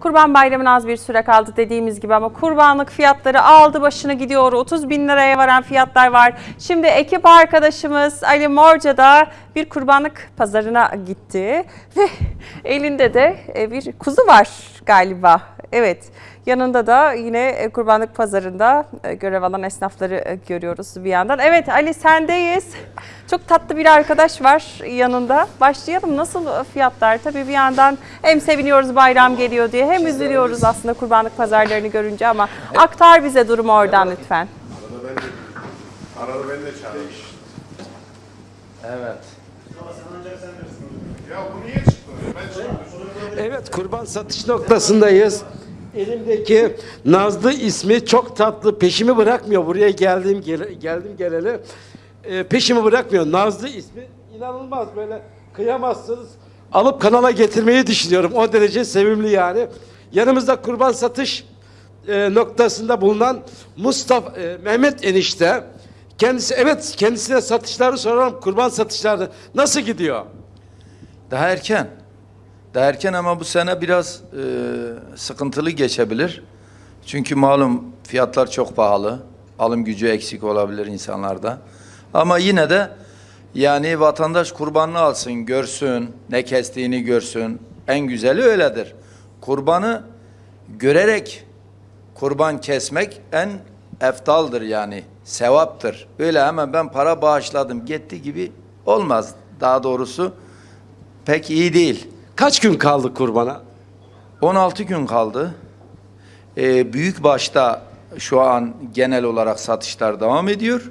Kurban Bayramı'na az bir süre kaldı dediğimiz gibi ama kurbanlık fiyatları aldı başını gidiyor. 30 bin liraya varan fiyatlar var. Şimdi ekip arkadaşımız Ali Morca da bir kurbanlık pazarına gitti ve elinde de e, bir kuzu var galiba. Evet yanında da yine e, kurbanlık pazarında e, görev alan esnafları e, görüyoruz bir yandan. Evet Ali sendeyiz. Çok tatlı bir arkadaş var yanında. Başlayalım nasıl fiyatlar? Tabii bir yandan hem seviniyoruz bayram geliyor diye hem üzülüyoruz aslında kurbanlık pazarlarını görünce ama aktar bize durumu oradan lütfen. Arada ben de, arada ben de çağırayım. Evet. Ya bu niye çıktı? Ben çıktım. Evet kurban satış noktasındayız. Elimdeki Nazlı ismi çok tatlı. Peşimi bırakmıyor. Buraya geldiğim geldim geleli. Ee, peşimi bırakmıyor. Nazlı ismi inanılmaz böyle kıyamazsınız. Alıp kanala getirmeyi düşünüyorum. O derece sevimli yani. Yanımızda kurban satış e, noktasında bulunan Mustafa e, Mehmet enişte. Kendisi evet kendisine satışları soralım. Kurban satışları nasıl gidiyor? Daha erken. Daha ama bu sene biraz e, sıkıntılı geçebilir. Çünkü malum fiyatlar çok pahalı. Alım gücü eksik olabilir insanlarda. Ama yine de yani vatandaş kurbanını alsın, görsün, ne kestiğini görsün. En güzeli öyledir. Kurbanı görerek kurban kesmek en eftaldır yani. Sevaptır. Öyle hemen ben para bağışladım gitti gibi olmaz. Daha doğrusu pek iyi değil. Kaç gün kaldı kurbana? 16 gün kaldı. Ee, büyük başta şu an genel olarak satışlar devam ediyor.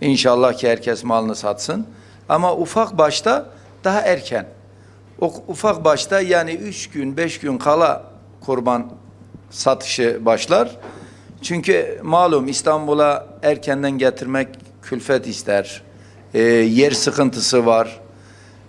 İnşallah ki herkes malını satsın. Ama ufak başta daha erken. O ufak başta yani 3 gün 5 gün kala kurban satışı başlar. Çünkü malum İstanbul'a erkenden getirmek külfet ister. Ee, yer sıkıntısı var.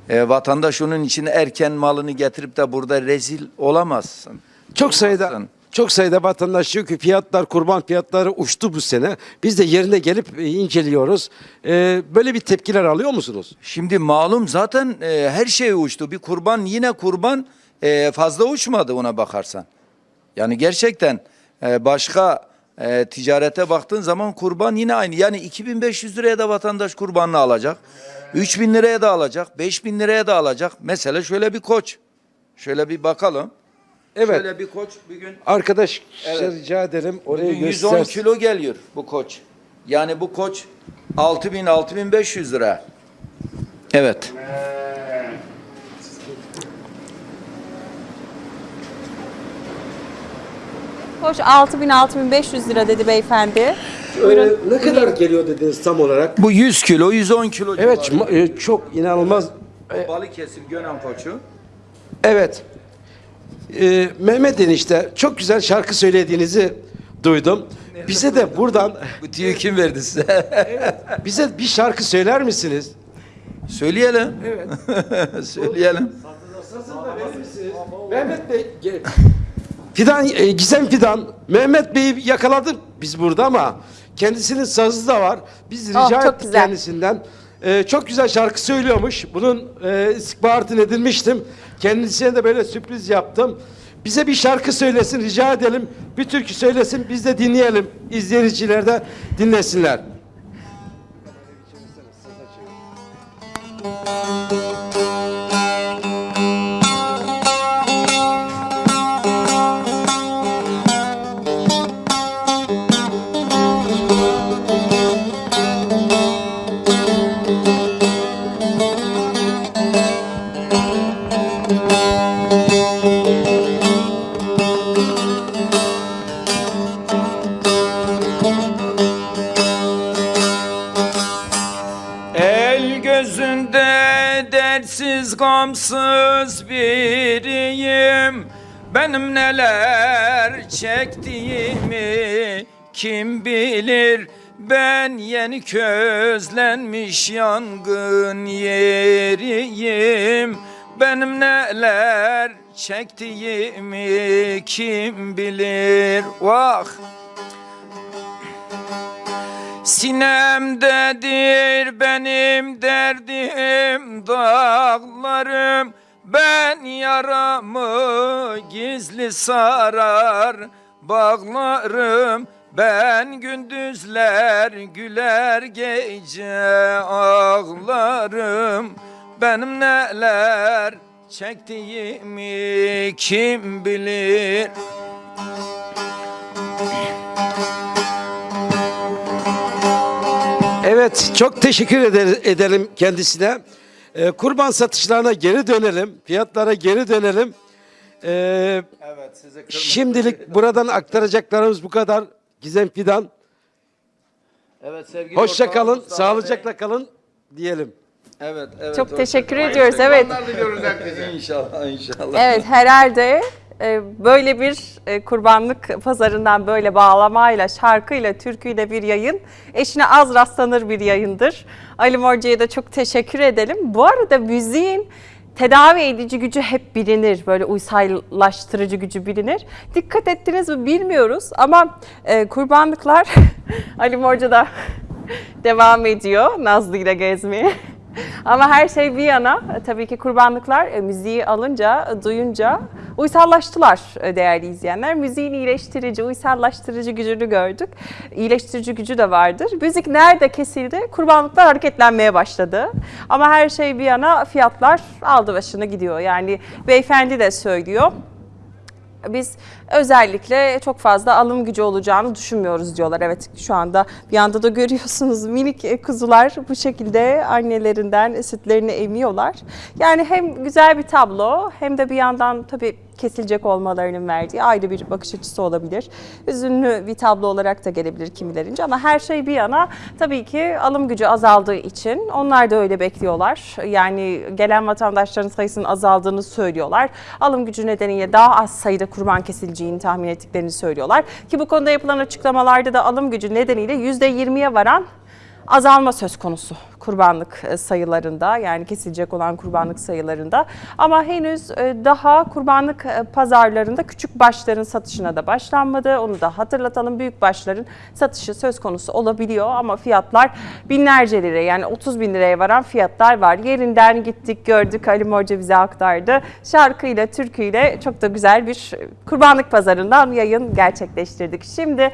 E, vatandaş onun için erken malını getirip de burada rezil olamazsın. Çok sayıda çok sayıda vatandaş diyor ki fiyatlar kurban fiyatları uçtu bu sene. Biz de yerine gelip e, inceliyoruz. Ee, böyle bir tepkiler alıyor musunuz? Şimdi malum zaten e, her şey uçtu. Bir kurban yine kurban e, fazla uçmadı ona bakarsan. Yani gerçekten e, başka e, ticarete baktığın zaman kurban yine aynı. Yani 2500 liraya da vatandaş kurbanını alacak. 3000 liraya da alacak. 5000 liraya da alacak. Mesela şöyle bir koç. Şöyle bir bakalım. Evet. Şöyle bir koç bir gün Arkadaş Evet. rica ederim orayı Bugün 110 göster. kilo geliyor bu koç. Yani bu koç 6000 6500 lira. Evet. Hoş 6000-6500 lira dedi beyefendi. Ee, ne kadar geliyor dediniz tam olarak? Bu 100 kilo, 110 kilo. Evet civarı. ma- e, çok inanılmaz. Balıkesir Gönen koçu. Evet. Ee, Mehmet enişte çok güzel şarkı söylediğinizi duydum. Bize de buradan Bu tüyü kim verdi size? bize bir şarkı söyler misiniz? Söyleyelim. Evet. Söyleyelim. Mehmet Bey ge- Fidan e, Gizem Fidan Mehmet Bey'i yakaladık biz burada ama kendisinin sazı da var. Biz rica Oh, çok ettik güzel. kendisinden. E, çok güzel şarkı söylüyormuş. Bunun e, istihbaratını edinmiştim. Kendisine de böyle sürpriz yaptım. Bize bir şarkı söylesin rica edelim. Bir türkü söylesin biz de dinleyelim. İzleyiciler de dinlesinler. Gamsız biriyim. Benim neler çektiğimi kim bilir? Ben yeni közlenmiş yangın yeriyim. Benim neler çektiğimi kim bilir? Vah! Sinemdedir benim derdim dağlarım. Ben yaramı gizli sarar bağlarım. Ben gündüzler güler gece ağlarım. Benim neler çektiğimi kim bilir Evet, çok teşekkür eder- edelim kendisine. Ee, kurban satışlarına geri dönelim, fiyatlara geri dönelim. Ee, Evet size şimdilik buradan aktaracaklarımız bu kadar. Gizem Fidan, Evet sevgili hoşça kalın, Mustafa sağlıcakla kalın diyelim. Bey. Evet, evet. Çok teşekkür ediyoruz. Evet. Diliyoruz herkese. İnşallah, inşallah. Evet herhalde böyle bir e, kurbanlık pazarından böyle bağlamayla, şarkıyla, türküyle bir yayın eşine az rastlanır bir yayındır. Ali Morca'ya da çok teşekkür edelim. Bu arada müziğin tedavi edici gücü hep bilinir. Böyle uysallaştırıcı gücü bilinir. Dikkat ettiniz mi bilmiyoruz ama e, kurbanlıklar Ali Morca da devam ediyor Nazlı ile gezmeye. Ama her şey bir yana tabii ki kurbanlıklar e, müziği alınca, e, duyunca uysallaştılar e, değerli izleyenler. Müziğin iyileştirici, uysallaştırıcı gücünü gördük. İyileştirici gücü de vardır. Müzik nerede kesildi? Kurbanlıklar hareketlenmeye başladı. Ama her şey bir yana fiyatlar aldı başını gidiyor. Yani beyefendi de söylüyor. Biz özellikle çok fazla alım gücü olacağını düşünmüyoruz diyorlar. Evet şu anda bir anda da görüyorsunuz minik kuzular bu şekilde annelerinden sütlerini emiyorlar. Yani hem güzel bir tablo hem de bir yandan tabii kesilecek olmalarının verdiği ayrı bir bakış açısı olabilir. Üzünlü bir tablo olarak da gelebilir kimilerince ama her şey bir yana tabii ki alım gücü azaldığı için onlar da öyle bekliyorlar. Yani gelen vatandaşların sayısının azaldığını söylüyorlar. Alım gücü nedeniyle daha az sayıda kurban kesileceğini tahmin ettiklerini söylüyorlar. Ki bu konuda yapılan açıklamalarda da alım gücü nedeniyle %20'ye varan azalma söz konusu kurbanlık e, sayılarında yani kesilecek olan kurbanlık sayılarında ama henüz e, daha kurbanlık e, pazarlarında küçük başların satışına da başlanmadı. Onu da hatırlatalım. Büyük başların satışı söz konusu olabiliyor ama fiyatlar binlerce lira yani 30 bin liraya varan fiyatlar var. Yerinden gittik gördük Ali Morca bize aktardı. Şarkıyla, türküyle çok da güzel bir kurbanlık pazarından yayın gerçekleştirdik. Şimdi